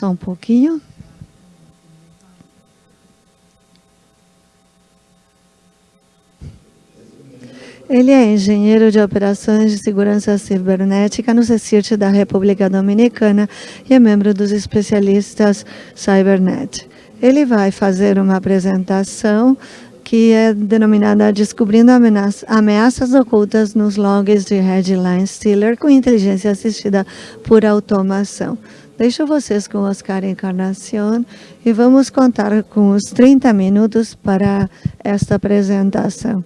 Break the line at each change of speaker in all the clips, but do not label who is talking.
Só um pouquinho. Ele é engenheiro de operações de segurança cibernética no CECIRT da República Dominicana e é membro dos especialistas Cybernet. Ele vai fazer uma apresentação que é denominada Descobrindo Ameaças Ocultas nos Logs de Headline Stealer com inteligência assistida por automação. Deixo vocês com Oscar Encarnacion e vamos contar com os 30 minutos para esta apresentação.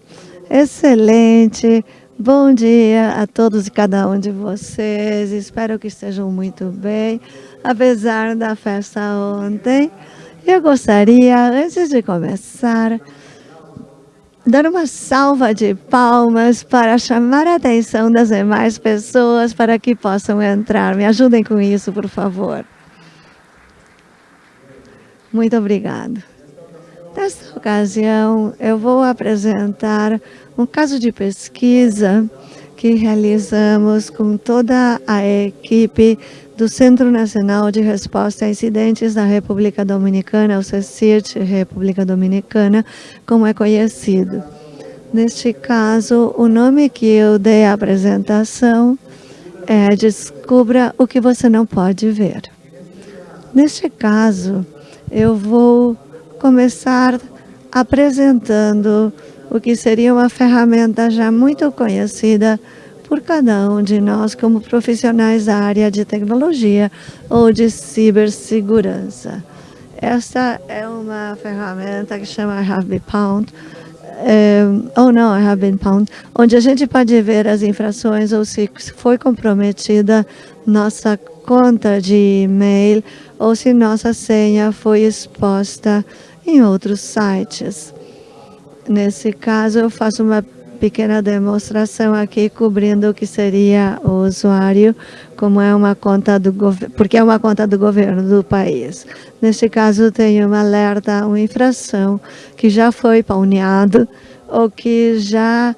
Excelente. Bom dia a todos e cada um de vocês. Espero que estejam muito bem, apesar da festa ontem. Eu gostaria, antes de começar, dar uma salva de palmas para chamar a atenção das demais pessoas para que possam entrar. Me ajudem com isso, por favor. Muito obrigado. Nesta ocasião, eu vou apresentar um caso de pesquisa que realizamos com toda a equipe do Centro Nacional de Resposta a Incidentes da República Dominicana, o CECIRT República Dominicana, como é conhecido. Neste caso, o nome que eu dei à apresentação é Descubra o que você não pode ver. Neste caso, eu vou começar apresentando o que seria uma ferramenta já muito conhecida por cada um de nós como profissionais da área de tecnologia ou de cibersegurança. Esta é uma ferramenta que chama Have Pound, ou não, Have Been Pound, onde a gente pode ver as infrações ou se foi comprometida nossa conta de e-mail ou se nossa senha foi exposta em outros sites. Nesse caso, eu faço uma pequena demonstração aqui cobrindo o que seria o usuário, como é uma conta do porque é uma conta do governo do país. Neste caso, tem uma alerta, uma infração que já foi pauneado ou que já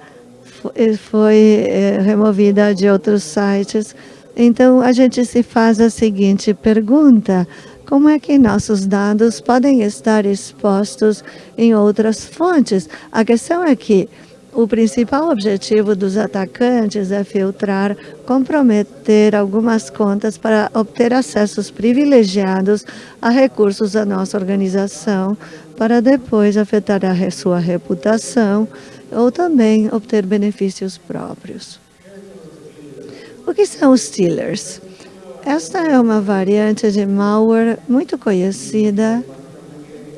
foi é, removida de outros sites. Então, a gente se faz a seguinte pergunta, como é que nossos dados podem estar expostos em outras fontes? A questão é que o principal objetivo dos atacantes é filtrar, comprometer algumas contas para obter acessos privilegiados a recursos da nossa organização, para depois afetar a sua reputação ou também obter benefícios próprios. O que são os stealers? Esta é uma variante de malware muito conhecida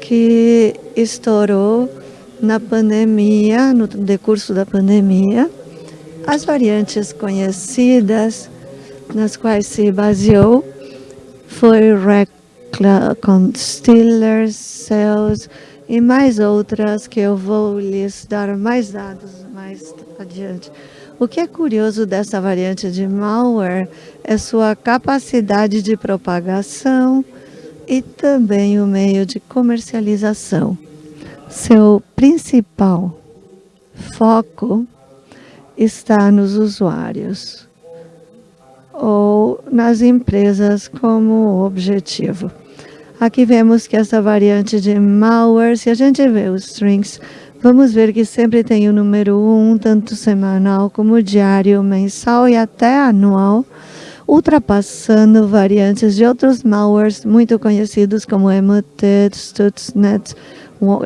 que estourou na pandemia, no decurso da pandemia. As variantes conhecidas nas quais se baseou foi Recla, Steelers, Cells e mais outras que eu vou lhes dar mais dados mais adiante. O que é curioso dessa variante de malware é sua capacidade de propagação e também o meio de comercialização. Seu principal foco está nos usuários ou nas empresas como objetivo. Aqui vemos que essa variante de malware, se a gente vê os strings Vamos ver que sempre tem o número 1, um, tanto semanal como diário, mensal e até anual, ultrapassando variantes de outros malwares muito conhecidos como Emotet, Stuxnet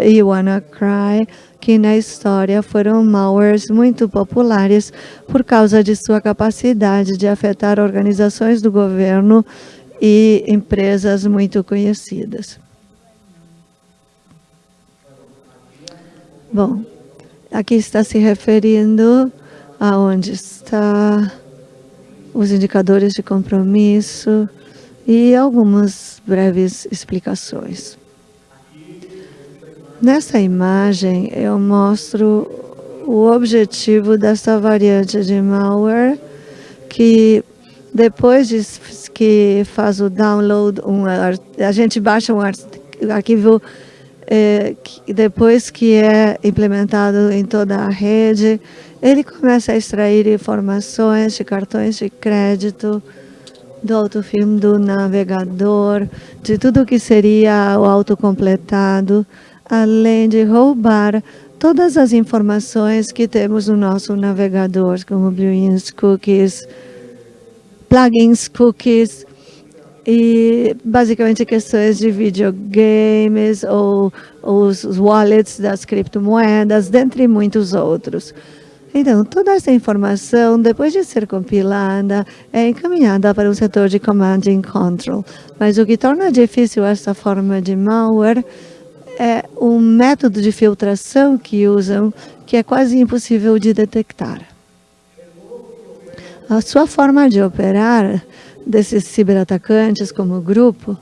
e WannaCry, que na história foram malwares muito populares por causa de sua capacidade de afetar organizações do governo e empresas muito conhecidas. Bom, aqui está se referindo a onde está os indicadores de compromisso e algumas breves explicações. Nessa imagem, eu mostro o objetivo dessa variante de malware, que depois de que faz o download, um, a gente baixa um arquivo é, depois que é implementado em toda a rede, ele começa a extrair informações de cartões de crédito do autofilme do navegador, de tudo que seria o autocompletado, além de roubar todas as informações que temos no nosso navegador, como Blueins cookies, plugins cookies, e basicamente questões de videogames ou, ou os wallets das criptomoedas, dentre muitos outros. Então, toda essa informação, depois de ser compilada, é encaminhada para o setor de Command and Control. Mas o que torna difícil essa forma de malware é um método de filtração que usam que é quase impossível de detectar. A sua forma de operar desses ciberatacantes como grupo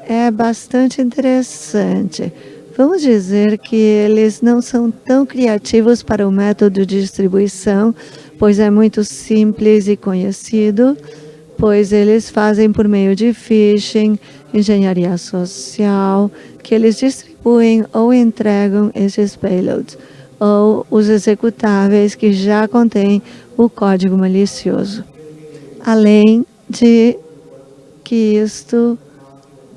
é bastante interessante. Vamos dizer que eles não são tão criativos para o método de distribuição, pois é muito simples e conhecido, pois eles fazem por meio de phishing, engenharia social, que eles distribuem ou entregam esses payloads, ou os executáveis que já contêm o código malicioso. Além de que isto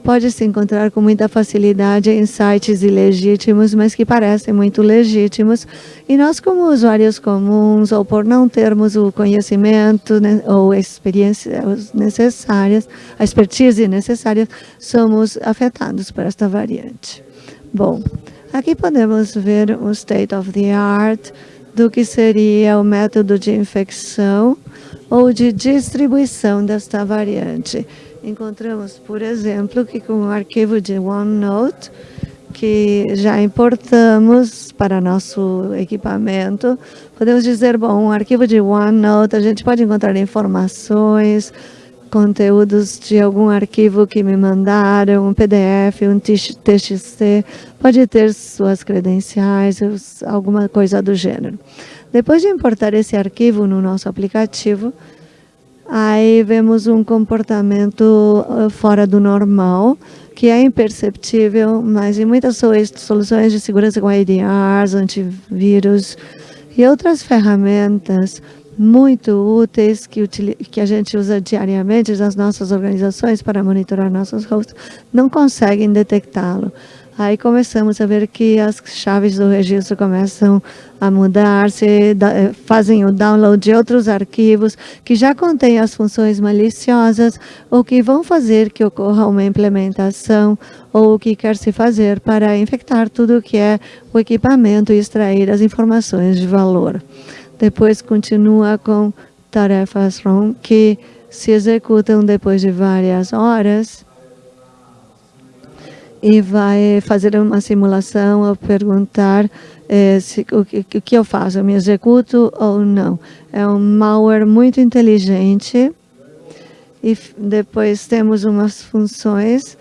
pode se encontrar com muita facilidade em sites ilegítimos, mas que parecem muito legítimos. E nós, como usuários comuns, ou por não termos o conhecimento né, ou experiências necessárias, a expertise necessária, somos afetados por esta variante. Bom, aqui podemos ver o state of the art do que seria o método de infecção ou de distribuição desta variante. Encontramos, por exemplo, que com o arquivo de OneNote, que já importamos para nosso equipamento, podemos dizer, bom, um arquivo de OneNote, a gente pode encontrar informações, conteúdos de algum arquivo que me mandaram, um PDF, um TXT, pode ter suas credenciais, alguma coisa do gênero. Depois de importar esse arquivo no nosso aplicativo, Aí vemos um comportamento eh, fora do normal, que é imperceptível, mas em muitas soluções de segurança com ADRs, antivírus e outras ferramentas muito úteis que, que a gente usa diariamente nas nossas organizações para monitorar nossos hosts, não conseguem detectá-lo. Aí começamos a ver que as chaves do registro começam a mudar-se, eh, fazem o download de outros arquivos que já contêm as funções maliciosas ou que vão fazer que ocorra uma implementação ou o que quer se fazer para infectar tudo que é o equipamento e extrair as informações de valor. Depois continua com tarefas ROM que se executam depois de várias horas e vai fazer uma simulação ou perguntar eh, se, o, que, o que eu faço, eu me executo ou não. É um malware muito inteligente e depois temos umas funções.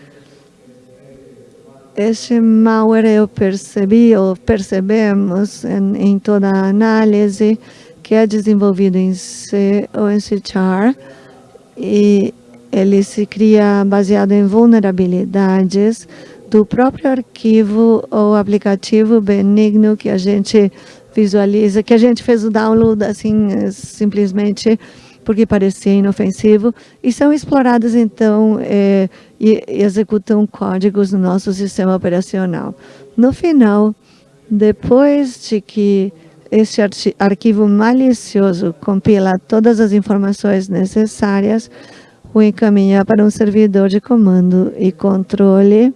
Este malware eu percebi, ou percebemos em, em toda a análise, que é desenvolvido em C ou em C Char, e ele se cria baseado em vulnerabilidades do próprio arquivo ou aplicativo benigno que a gente visualiza, que a gente fez o download assim, simplesmente porque parecia inofensivo, e são exploradas, então, é, e, e executam códigos no nosso sistema operacional. No final, depois de que este arquivo malicioso compila todas as informações necessárias, o encaminha para um servidor de comando e controle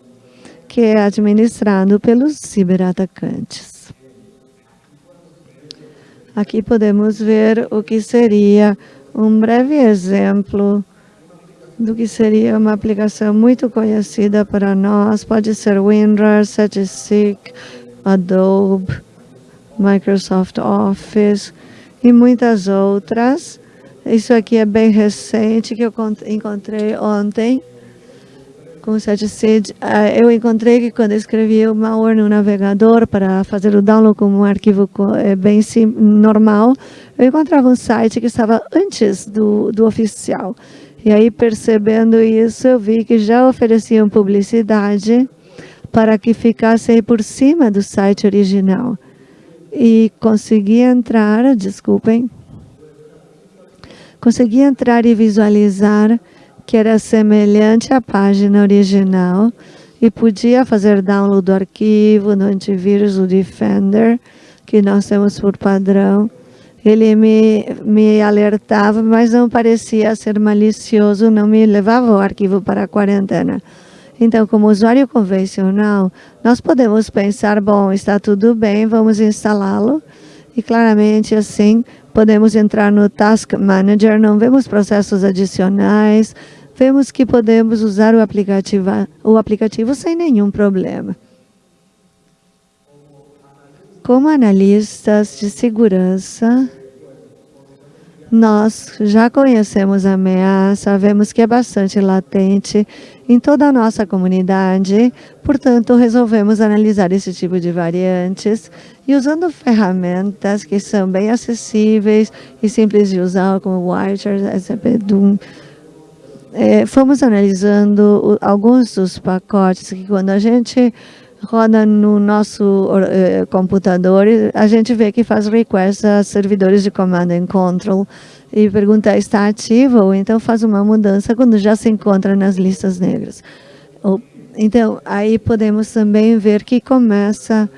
que é administrado pelos ciberatacantes. Aqui podemos ver o que seria um breve exemplo do que seria uma aplicação muito conhecida para nós. Pode ser WinRAR, SetSeek, Adobe, Microsoft Office e muitas outras. Isso aqui é bem recente, que eu encontrei ontem com o SetSeed, eu encontrei que quando escrevi o malware no navegador para fazer o download como um arquivo é, bem normal, eu encontrava um site que estava antes do, do oficial. E aí, percebendo isso, eu vi que já ofereciam publicidade para que ficasse por cima do site original. E consegui entrar, desculpem, consegui entrar e visualizar que era semelhante à página original e podia fazer download do arquivo no antivírus, Defender, que nós temos por padrão. Ele me, me alertava, mas não parecia ser malicioso, não me levava o arquivo para a quarentena. Então, como usuário convencional, nós podemos pensar, bom, está tudo bem, vamos instalá-lo. E claramente assim, podemos entrar no Task Manager, não vemos processos adicionais, vemos que podemos usar o aplicativo, o aplicativo sem nenhum problema. Como analistas de segurança, nós já conhecemos a ameaça, vemos que é bastante latente em toda a nossa comunidade, portanto, resolvemos analisar esse tipo de variantes e usando ferramentas que são bem acessíveis e simples de usar, como o Wirecharge, SCP-DUM, é, fomos analisando alguns dos pacotes que quando a gente roda no nosso eh, computador, a gente vê que faz request a servidores de command and control e pergunta está ativo ou então faz uma mudança quando já se encontra nas listas negras. Então, aí podemos também ver que começa,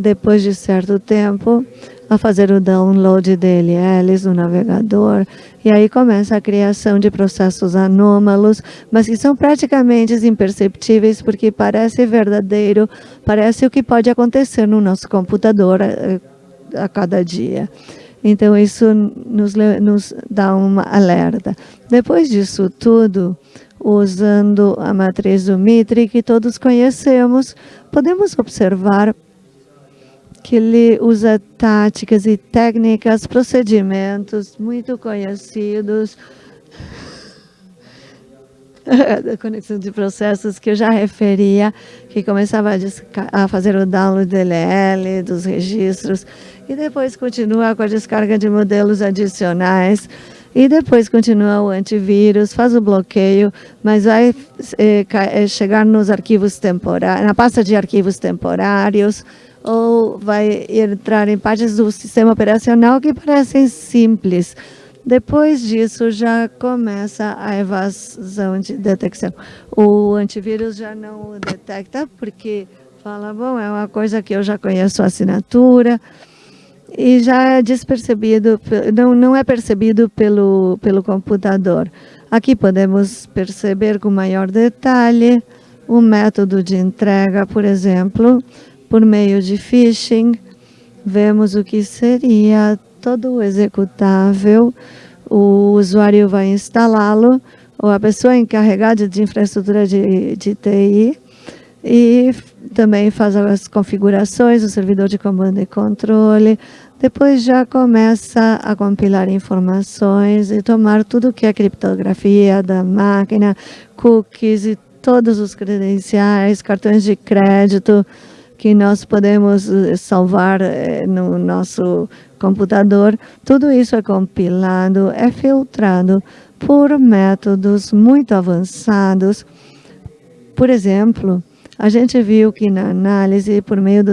depois de certo tempo, a fazer o download DLLs no navegador, e aí começa a criação de processos anômalos, mas que são praticamente imperceptíveis porque parece verdadeiro, parece o que pode acontecer no nosso computador a, eh, a cada dia. Então, isso nos, nos dá uma alerta. Depois disso tudo, usando a matriz do Mitre, que todos conhecemos, podemos observar que ele usa táticas e técnicas, procedimentos muito conhecidos, da conexão de processos que eu já referia, que começava a, a, fazer o download DLL, dos registros, e depois continua com a descarga de modelos adicionais, e depois continua o antivírus, faz o bloqueio, mas vai é, chegar nos arquivos temporários, na pasta de arquivos temporários, ou vai entrar em partes do sistema operacional que parecem simples. Depois disso, já começa a evasão de detecção. O antivírus já não detecta, porque fala, bom, é uma coisa que eu já conheço a assinatura, e já é despercebido, não, não é percebido pelo, pelo computador. Aqui podemos perceber com maior detalhe o método de entrega, por exemplo, por meio de phishing, vemos o que seria todo o executável, o usuário vai instalá-lo, ou a pessoa encarregada de infraestrutura de, de TI, e também faz as configurações, o servidor de comando e controle, depois já começa a compilar informações e tomar tudo que é criptografia da máquina, cookies e todos os credenciais, cartões de crédito, que nós podemos eh, salvar eh, no nosso computador, tudo isso é compilado, é filtrado por métodos muito avançados. Por exemplo, a gente viu que na análise, por meio do,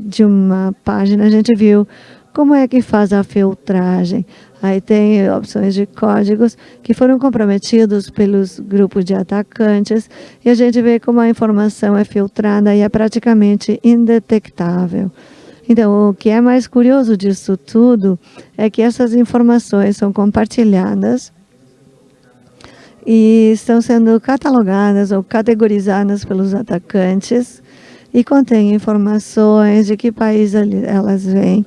de uma página, a gente viu como é que faz a filtragem. Aí tem opções de códigos que foram comprometidos pelos grupos de atacantes e a gente vê como a informação é filtrada e é praticamente indetectável. Então, o que é mais curioso disso tudo é que essas informações são compartilhadas e estão sendo catalogadas ou categorizadas pelos atacantes e contêm informações de que país elas vêm,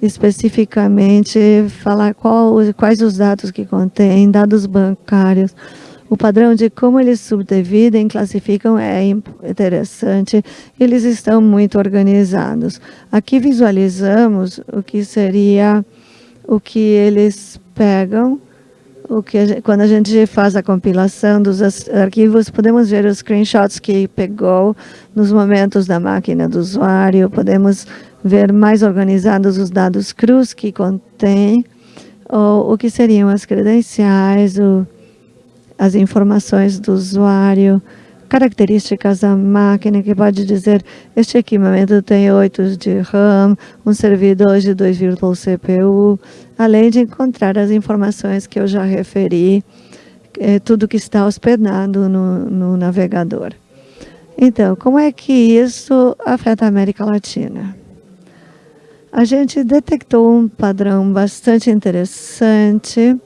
especificamente falar qual, quais os dados que contém, dados bancários, o padrão de como eles subdividem, classificam é interessante, eles estão muito organizados. Aqui visualizamos o que seria o que eles pegam, o que a gente, quando a gente faz a compilação dos arquivos, podemos ver os screenshots que pegou nos momentos da máquina do usuário, podemos ver mais organizados os dados crus que contém, ou o que seriam as credenciais, o, as informações do usuário, características da máquina, que pode dizer, este equipamento tem 8 de RAM, um servidor de 2 virtual CPU, além de encontrar as informações que eu já referi, é, tudo que está hospedado no, no navegador. Então, como é que isso afeta a América Latina? A gente detectou um padrão bastante interessante,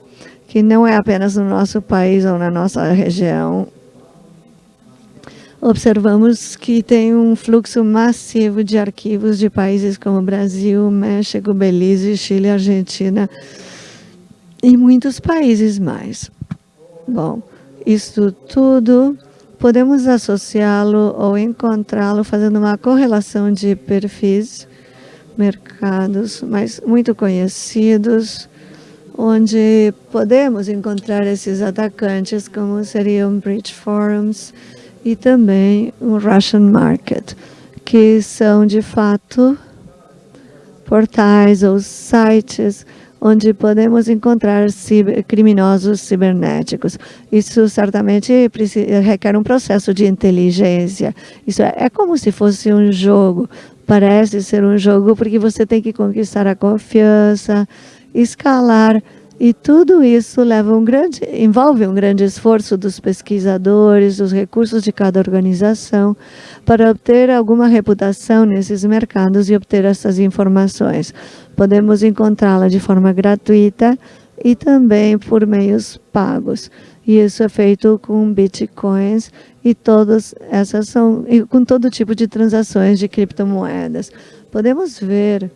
que não é apenas no nosso país ou na nossa região. Observamos que tem um fluxo massivo de arquivos de países como Brasil, México, Belize, Chile, Argentina e muitos países mais. Bom, isso tudo podemos associá-lo ou encontrá-lo fazendo uma correlação de perfis, mercados mais muito conhecidos, onde podemos encontrar esses atacantes, como seriam Bridge Forums e também o Russian Market, que são, de fato, portais ou sites onde podemos encontrar criminosos cibernéticos. Isso certamente requer um processo de inteligência. Isso é, é como se fosse um jogo. Parece ser um jogo porque você tem que conquistar a confiança, escalar e tudo isso leva um grande, envolve um grande esforço dos pesquisadores, dos recursos de cada organização, para obter alguma reputação nesses mercados e obter essas informações. Podemos encontrá-la de forma gratuita e também por meios pagos. E isso é feito com bitcoins e todas essas são e com todo tipo de transações de criptomoedas. Podemos ver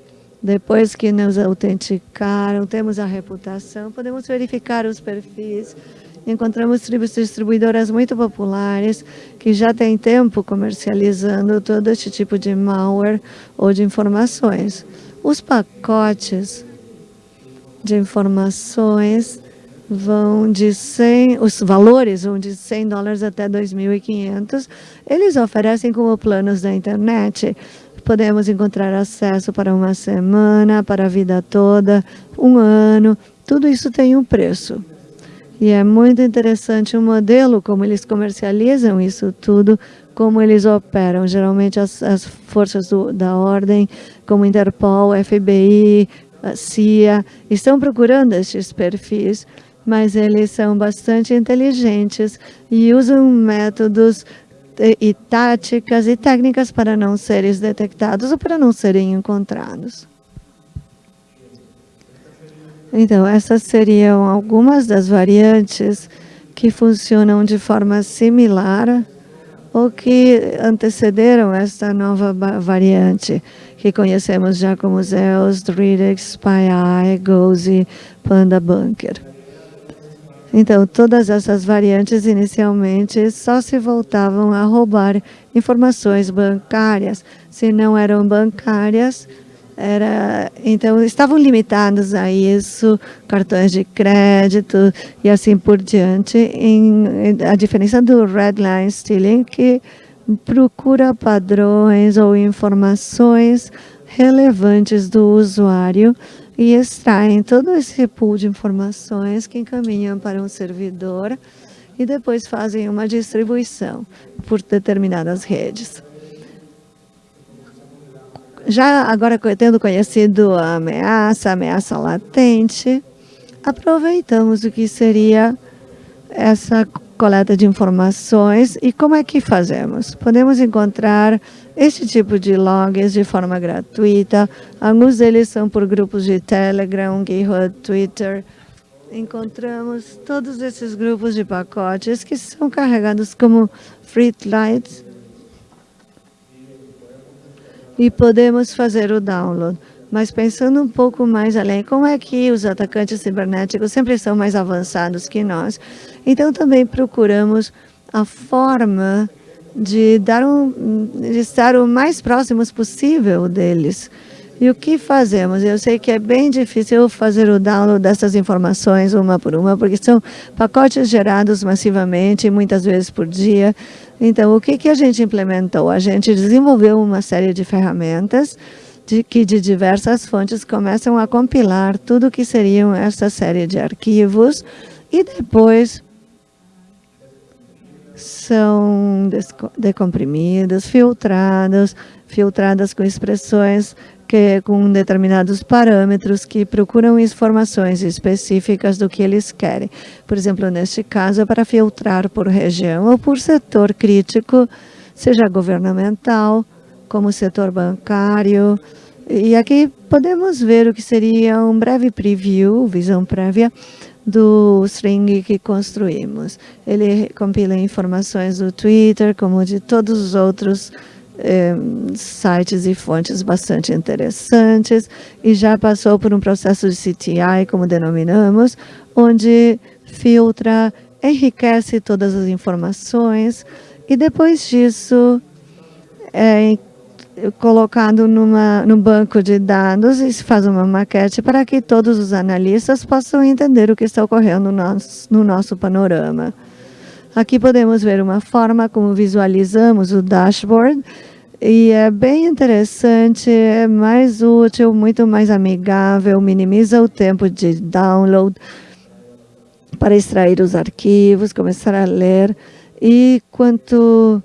depois que nos autenticaram, temos a reputação, podemos verificar os perfis. Encontramos distribuidoras muito populares que já têm tempo comercializando todo este tipo de malware ou de informações. Os pacotes de informações vão de 100, os valores vão de 100 dólares até 2.500. Eles oferecem como planos da internet Podemos encontrar acesso para uma semana, para a vida toda, um ano. Tudo isso tem um preço. E é muito interessante o modelo, como eles comercializam isso tudo, como eles operam. Geralmente as, as forças do, da ordem, como Interpol, FBI, CIA, estão procurando estes perfis, mas eles são bastante inteligentes e usam métodos e táticas e técnicas para não serem detectados ou para não serem encontrados. Então, essas seriam algumas das variantes que funcionam de forma similar ou que antecederam esta nova variante, que conhecemos já como Zeus, Dridex, SpyEye, Gozi, Panda Bunker. Então, todas essas variantes inicialmente só se voltavam a roubar informações bancárias. Se não eram bancárias, era, então estavam limitados a isso, cartões de crédito e assim por diante. Em, a diferença do Redline Stealing, que procura padrões ou informações relevantes do usuário e extraem todo esse pool de informações que encaminham para um servidor e depois fazem uma distribuição por determinadas redes. Já agora, tendo conhecido a ameaça, a ameaça latente, aproveitamos o que seria essa coleta de informações e como é que fazemos? Podemos encontrar este tipo de logs de forma gratuita. Alguns deles são por grupos de Telegram, GitHub, Twitter. Encontramos todos esses grupos de pacotes que são carregados como Freelights e podemos fazer o download. Mas pensando um pouco mais além, como é que os atacantes cibernéticos sempre são mais avançados que nós? Então também procuramos a forma de, dar um, de estar o mais próximos possível deles. E o que fazemos? Eu sei que é bem difícil fazer o download dessas informações uma por uma, porque são pacotes gerados massivamente, muitas vezes por dia. Então, o que, que a gente implementou? A gente desenvolveu uma série de ferramentas de, que de diversas fontes começam a compilar tudo que seriam essa série de arquivos e depois são decomprimidas, filtradas, filtradas com expressões que, com determinados parâmetros que procuram informações específicas do que eles querem. Por exemplo, neste caso, é para filtrar por região ou por setor crítico, seja governamental, como setor bancário. E aqui podemos ver o que seria um breve preview, visão prévia, do string que construímos. Ele compila informações do Twitter, como de todos os outros eh, sites e fontes bastante interessantes e já passou por um processo de CTI, como denominamos, onde filtra, enriquece todas as informações e depois disso é colocado numa, no banco de dados e se faz uma maquete para que todos os analistas possam entender o que está ocorrendo no nosso, no nosso panorama. Aqui podemos ver uma forma como visualizamos o dashboard e é bem interessante, é mais útil, muito mais amigável, minimiza o tempo de download para extrair os arquivos, começar a ler e quanto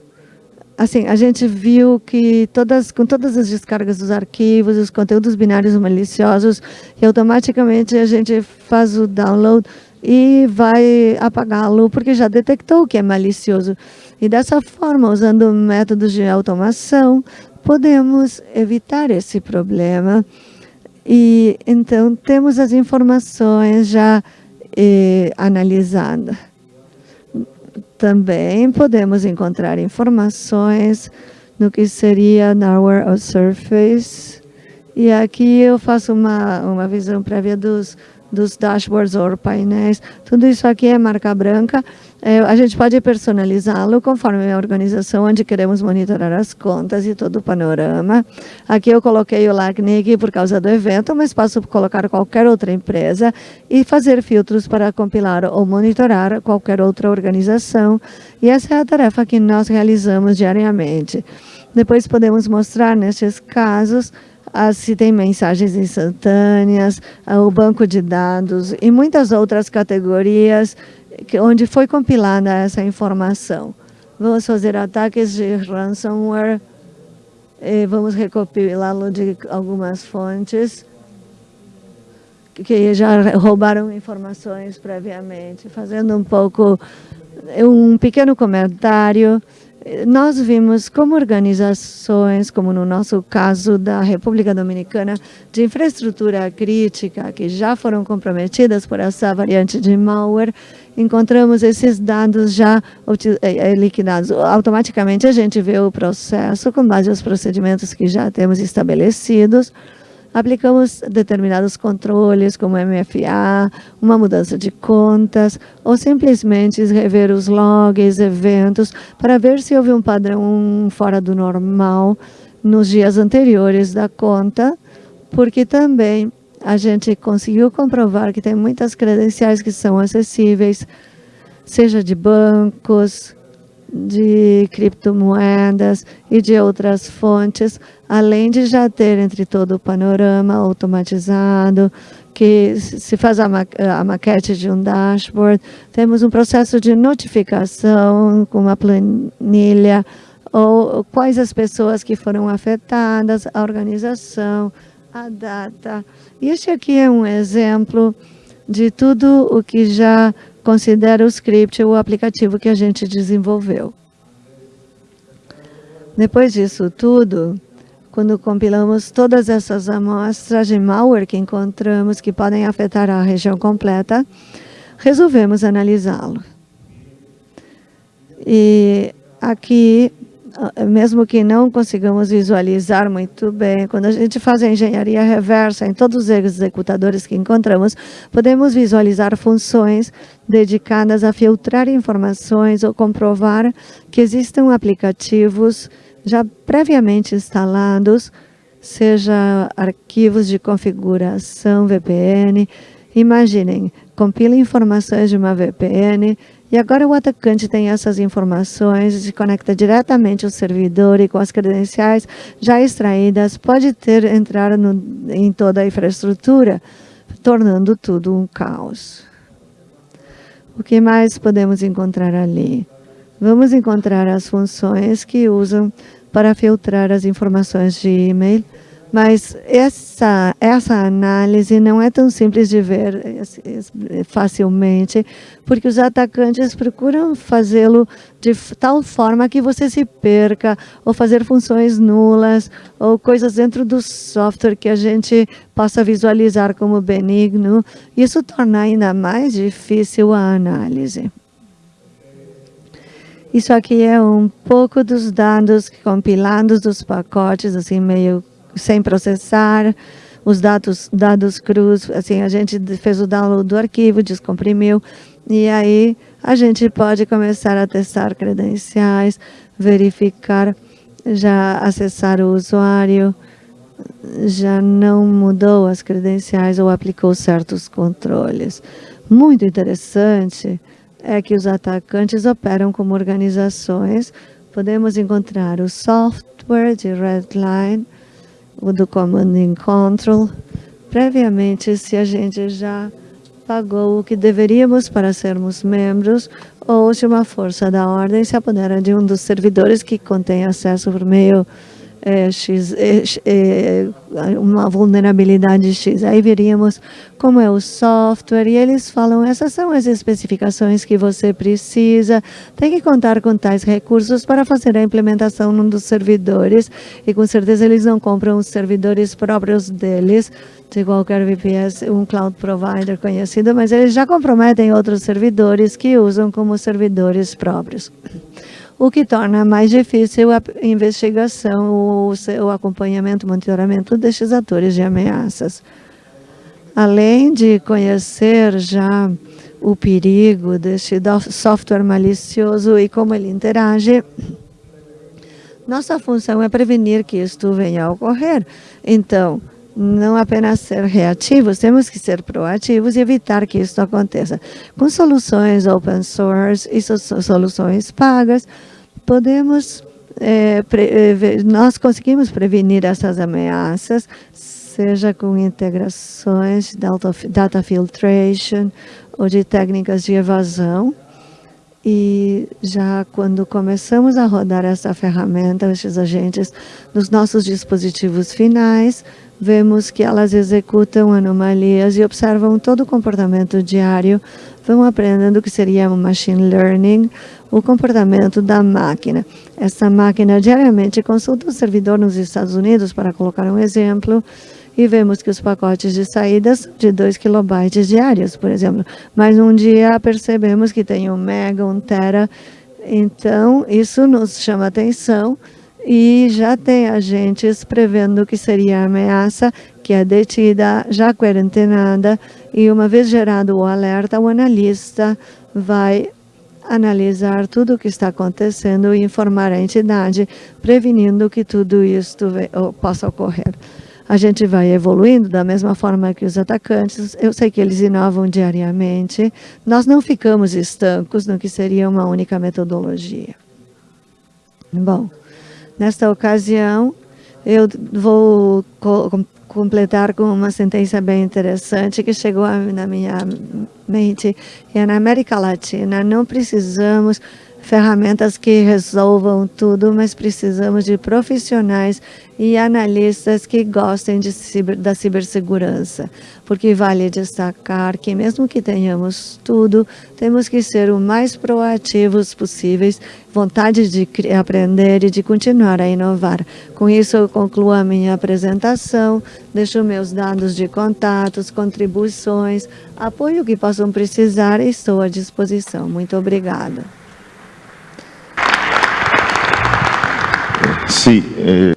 assim, a gente viu que todas, com todas as descargas dos arquivos, os conteúdos binários maliciosos, e automaticamente a gente faz o download e vai apagá-lo, porque já detectou que é malicioso. E dessa forma, usando métodos de automação, podemos evitar esse problema. E então temos as informações já eh, analisadas. Também podemos encontrar informações no que seria Narwhal Surface. E aqui eu faço uma, uma visão prévia dos dos dashboards ou painéis. Tudo isso aqui é marca branca. É, a gente pode personalizá-lo conforme a organização onde queremos monitorar as contas e todo o panorama. Aqui eu coloquei o LACNIC por causa do evento, mas posso colocar qualquer outra empresa e fazer filtros para compilar ou monitorar qualquer outra organização. E essa é a tarefa que nós realizamos diariamente. Depois podemos mostrar, nestes casos, se tem mensagens instantâneas, o banco de dados e muitas outras categorias onde foi compilada essa informação. Vamos fazer ataques de ransomware, vamos recopilá-lo de algumas fontes que já roubaram informações previamente, fazendo um pouco, um pequeno comentário nós vimos como organizações, como no nosso caso da República Dominicana, de infraestrutura crítica, que já foram comprometidas por essa variante de malware, encontramos esses dados já eh, eh, liquidados. Automaticamente a gente vê o processo com base nos procedimentos que já temos estabelecidos, aplicamos determinados controles, como MFA, uma mudança de contas, ou simplesmente rever os logs, eventos, para ver se houve um padrão fora do normal nos dias anteriores da conta, porque também a gente conseguiu comprovar que tem muitas credenciais que são acessíveis, seja de bancos, de criptomoedas e de outras fontes, além de já ter entre todo o panorama automatizado, que se faz a, ma a maquete de um dashboard, temos um processo de notificação com uma planilha, ou quais as pessoas que foram afetadas, a organização, a data. Este aqui é um exemplo de tudo o que já considera o script, o aplicativo que a gente desenvolveu. Depois disso tudo, quando compilamos todas essas amostras de malware que encontramos que podem afetar a região completa, resolvemos analisá-lo. E aqui mesmo que não consigamos visualizar muito bem, quando a gente faz a engenharia reversa em todos os executadores que encontramos, podemos visualizar funções dedicadas a filtrar informações ou comprovar que existam aplicativos já previamente instalados, seja arquivos de configuração VPN. Imaginem, compila informações de uma VPN, e agora o atacante tem essas informações, se conecta diretamente ao servidor e com as credenciais já extraídas, pode ter entrar no, em toda a infraestrutura, tornando tudo um caos. O que mais podemos encontrar ali? Vamos encontrar as funções que usam para filtrar as informações de e-mail, Mas essa, essa análise não é tão simples de ver facilmente, porque os atacantes procuram fazê-lo de tal forma que você se perca, ou fazer funções nulas, ou coisas dentro do software que a gente possa visualizar como benigno. Isso torna ainda mais difícil a análise. Isso aqui é um pouco dos dados compilados dos pacotes, assim, meio sem processar, os dados, dados crus, assim, a gente fez o download do arquivo, descomprimiu, e aí a gente pode começar a testar credenciais, verificar, já acessar o usuário, já não mudou as credenciais ou aplicou certos controles. Muito interessante é que os atacantes operam como organizações. Podemos encontrar o software de Redline, do Command and Control, previamente se a gente já pagou o que deveríamos para sermos membros ou se uma força da ordem se apodera de um dos servidores que contém acesso por meio é, X, é, é, uma vulnerabilidade X. Aí veríamos como é o software e eles falam, essas são as especificações que você precisa, tem que contar com tais recursos para fazer a implementação num dos servidores e com certeza eles não compram os servidores próprios deles, de qualquer VPS, um cloud provider conhecido, mas eles já comprometem outros servidores que usam como servidores próprios o que torna mais difícil a investigação, o, o acompanhamento, o monitoramento destes atores de ameaças. Além de conhecer já o perigo deste software malicioso e como ele interage, nossa função é prevenir que isto venha a ocorrer. Então, não apenas ser reativos, temos que ser proativos e evitar que isso aconteça. Com soluções open source e soluções pagas, podemos, é, pre, nós conseguimos prevenir essas ameaças, seja com integrações, data, data filtration ou de técnicas de evasão. E já quando começamos a rodar essa ferramenta, esses agentes, nos nossos dispositivos finais, vemos que elas executam anomalias e observam todo o comportamento diário, vão aprendendo o que seria um machine learning, o comportamento da máquina. Essa máquina diariamente consulta o servidor nos Estados Unidos, para colocar um exemplo, e vemos que os pacotes de saídas de 2 kilobytes diários, por exemplo. Mas um dia percebemos que tem um mega, um tera, então isso nos chama atenção e já tem agentes prevendo que seria ameaça, que é detida, já quarentenada, e uma vez gerado o alerta, o analista vai analisar tudo o que está acontecendo e informar a entidade, prevenindo que tudo isso possa ocorrer. A gente vai evoluindo da mesma forma que os atacantes. Eu sei que eles inovam diariamente. Nós não ficamos estancos no que seria uma única metodologia. Bom, Nesta ocasião, eu vou co completar com uma sentença bem interessante que chegou na minha mente. É na América Latina, não precisamos ferramentas que resolvam tudo, mas precisamos de profissionais e analistas que gostem ciber, da cibersegurança, porque vale destacar que mesmo que tenhamos tudo, temos que ser o mais proativos possíveis, vontade de aprender e de continuar a inovar. Com isso, eu concluo a minha apresentação, deixo meus dados de contatos, contribuições, apoio que possam precisar e estou à disposição. Muito obrigada.
Sim. É...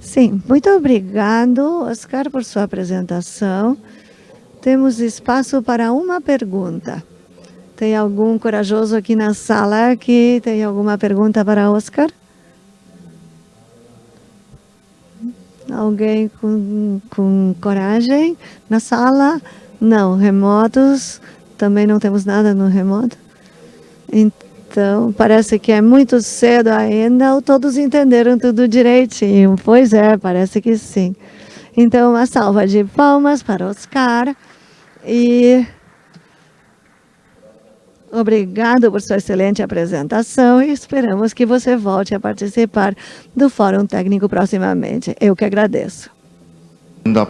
Sim, muito obrigado, Oscar, por sua apresentação. Temos espaço para uma pergunta. Tem algum corajoso aqui na sala que tem alguma pergunta para Oscar? Alguém com, com coragem na sala? Não, remotos, também não temos nada no remoto. Então, então, parece que é muito cedo ainda, ou todos entenderam tudo direitinho. Pois é, parece que sim. Então, uma salva de palmas para Oscar. E obrigado por sua excelente apresentação e esperamos que você volte a participar do Fórum Técnico proximamente. Eu que agradeço.